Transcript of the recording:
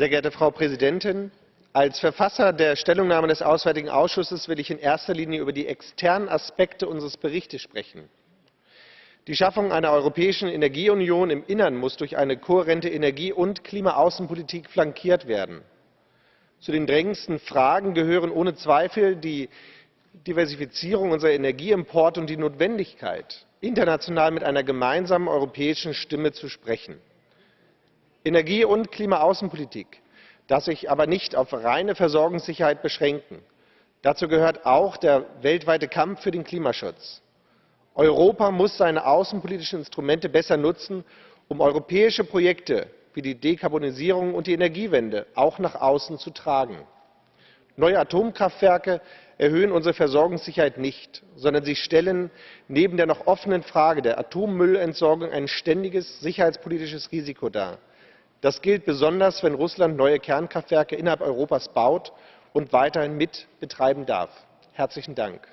Sehr geehrte Frau Präsidentin! Als Verfasser der Stellungnahme des Auswärtigen Ausschusses will ich in erster Linie über die externen Aspekte unseres Berichts sprechen. Die Schaffung einer europäischen Energieunion im Innern muss durch eine kohärente Energie- und Klimaaußenpolitik flankiert werden. Zu den drängendsten Fragen gehören ohne Zweifel die Diversifizierung unserer Energieimporte und die Notwendigkeit, international mit einer gemeinsamen europäischen Stimme zu sprechen. Energie- und Klimaaußenpolitik darf sich aber nicht auf reine Versorgungssicherheit beschränken. Dazu gehört auch der weltweite Kampf für den Klimaschutz. Europa muss seine außenpolitischen Instrumente besser nutzen, um europäische Projekte wie die Dekarbonisierung und die Energiewende auch nach außen zu tragen. Neue Atomkraftwerke erhöhen unsere Versorgungssicherheit nicht, sondern sie stellen neben der noch offenen Frage der Atommüllentsorgung ein ständiges sicherheitspolitisches Risiko dar. Das gilt besonders, wenn Russland neue Kernkraftwerke innerhalb Europas baut und weiterhin mit betreiben darf. Herzlichen Dank.